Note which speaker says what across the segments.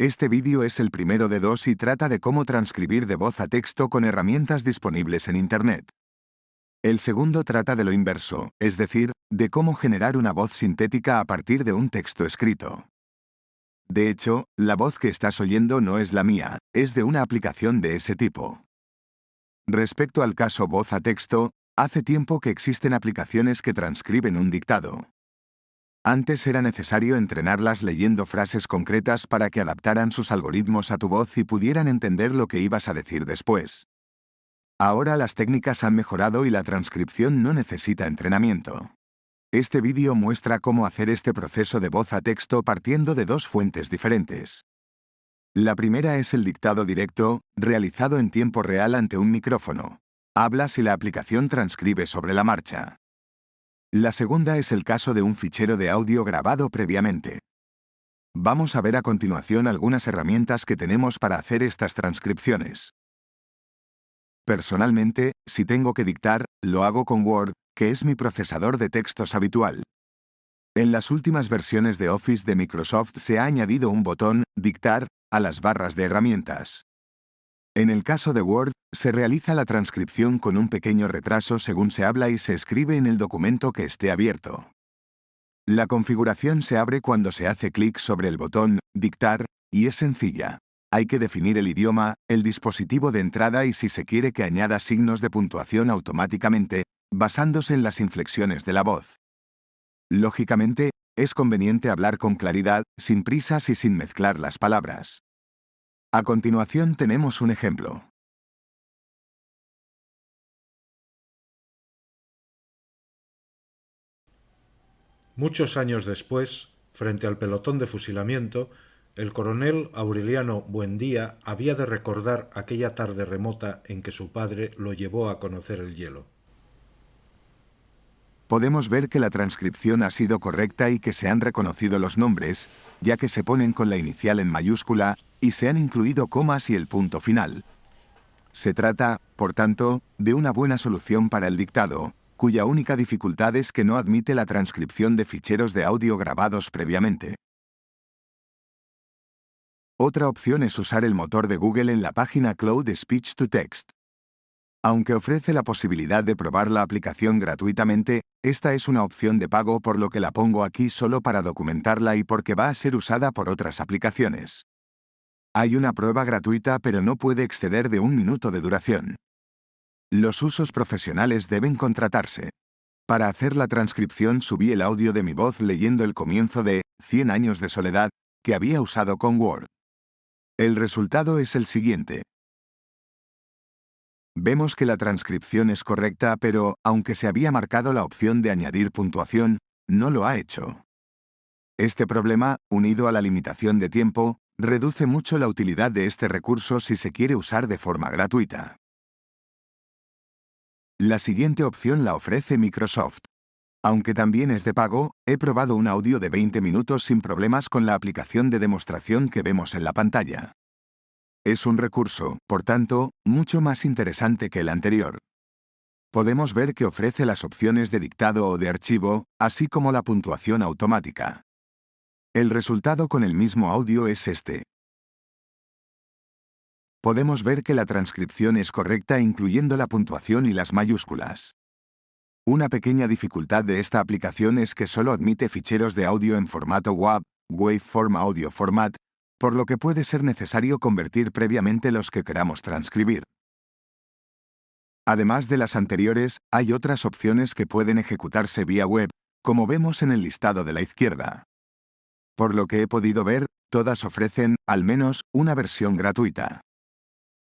Speaker 1: Este vídeo es el primero de dos y trata de cómo transcribir de voz a texto con herramientas disponibles en Internet. El segundo trata de lo inverso, es decir, de cómo generar una voz sintética a partir de un texto escrito. De hecho, la voz que estás oyendo no es la mía, es de una aplicación de ese tipo. Respecto al caso voz a texto, hace tiempo que existen aplicaciones que transcriben un dictado. Antes era necesario entrenarlas leyendo frases concretas para que adaptaran sus algoritmos a tu voz y pudieran entender lo que ibas a decir después. Ahora las técnicas han mejorado y la transcripción no necesita entrenamiento. Este vídeo muestra cómo hacer este proceso de voz a texto partiendo de dos fuentes diferentes. La primera es el dictado directo, realizado en tiempo real ante un micrófono. Hablas y la aplicación transcribe sobre la marcha. La segunda es el caso de un fichero de audio grabado previamente. Vamos a ver a continuación algunas herramientas que tenemos para hacer estas transcripciones. Personalmente, si tengo que dictar, lo hago con Word, que es mi procesador de textos habitual. En las últimas versiones de Office de Microsoft se ha añadido un botón, Dictar, a las barras de herramientas. En el caso de Word, se realiza la transcripción con un pequeño retraso según se habla y se escribe en el documento que esté abierto. La configuración se abre cuando se hace clic sobre el botón Dictar, y es sencilla. Hay que definir el idioma, el dispositivo de entrada y si se quiere que añada signos de puntuación automáticamente, basándose en las inflexiones de la voz. Lógicamente, es conveniente hablar con claridad, sin prisas y sin mezclar las palabras. A continuación tenemos un ejemplo.
Speaker 2: Muchos años después, frente al pelotón de fusilamiento, el coronel Aureliano Buendía había de recordar aquella tarde remota en que su padre lo llevó a conocer el hielo.
Speaker 1: Podemos ver que la transcripción ha sido correcta y que se han reconocido los nombres, ya que se ponen con la inicial en mayúscula y se han incluido comas y el punto final. Se trata, por tanto, de una buena solución para el dictado, cuya única dificultad es que no admite la transcripción de ficheros de audio grabados previamente. Otra opción es usar el motor de Google en la página Cloud Speech to Text. Aunque ofrece la posibilidad de probar la aplicación gratuitamente, esta es una opción de pago por lo que la pongo aquí solo para documentarla y porque va a ser usada por otras aplicaciones. Hay una prueba gratuita pero no puede exceder de un minuto de duración. Los usos profesionales deben contratarse. Para hacer la transcripción subí el audio de mi voz leyendo el comienzo de 100 años de soledad que había usado con Word. El resultado es el siguiente. Vemos que la transcripción es correcta pero, aunque se había marcado la opción de añadir puntuación, no lo ha hecho. Este problema, unido a la limitación de tiempo, reduce mucho la utilidad de este recurso si se quiere usar de forma gratuita. La siguiente opción la ofrece Microsoft. Aunque también es de pago, he probado un audio de 20 minutos sin problemas con la aplicación de demostración que vemos en la pantalla. Es un recurso, por tanto, mucho más interesante que el anterior. Podemos ver que ofrece las opciones de dictado o de archivo, así como la puntuación automática. El resultado con el mismo audio es este. Podemos ver que la transcripción es correcta incluyendo la puntuación y las mayúsculas. Una pequeña dificultad de esta aplicación es que solo admite ficheros de audio en formato WAV, Waveform Audio Format, por lo que puede ser necesario convertir previamente los que queramos transcribir. Además de las anteriores, hay otras opciones que pueden ejecutarse vía web, como vemos en el listado de la izquierda. Por lo que he podido ver, todas ofrecen, al menos, una versión gratuita.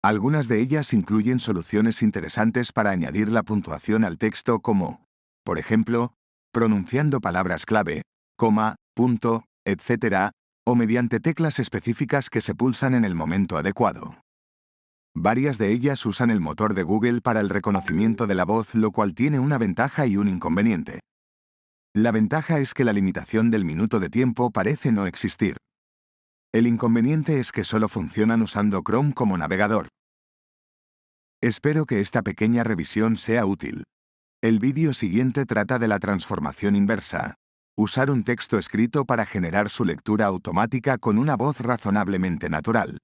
Speaker 1: Algunas de ellas incluyen soluciones interesantes para añadir la puntuación al texto como, por ejemplo, pronunciando palabras clave, coma, punto, etc., o mediante teclas específicas que se pulsan en el momento adecuado. Varias de ellas usan el motor de Google para el reconocimiento de la voz, lo cual tiene una ventaja y un inconveniente. La ventaja es que la limitación del minuto de tiempo parece no existir. El inconveniente es que solo funcionan usando Chrome como navegador. Espero que esta pequeña revisión sea útil. El vídeo siguiente trata de la transformación inversa. Usar un texto escrito para generar su lectura automática con una voz razonablemente natural.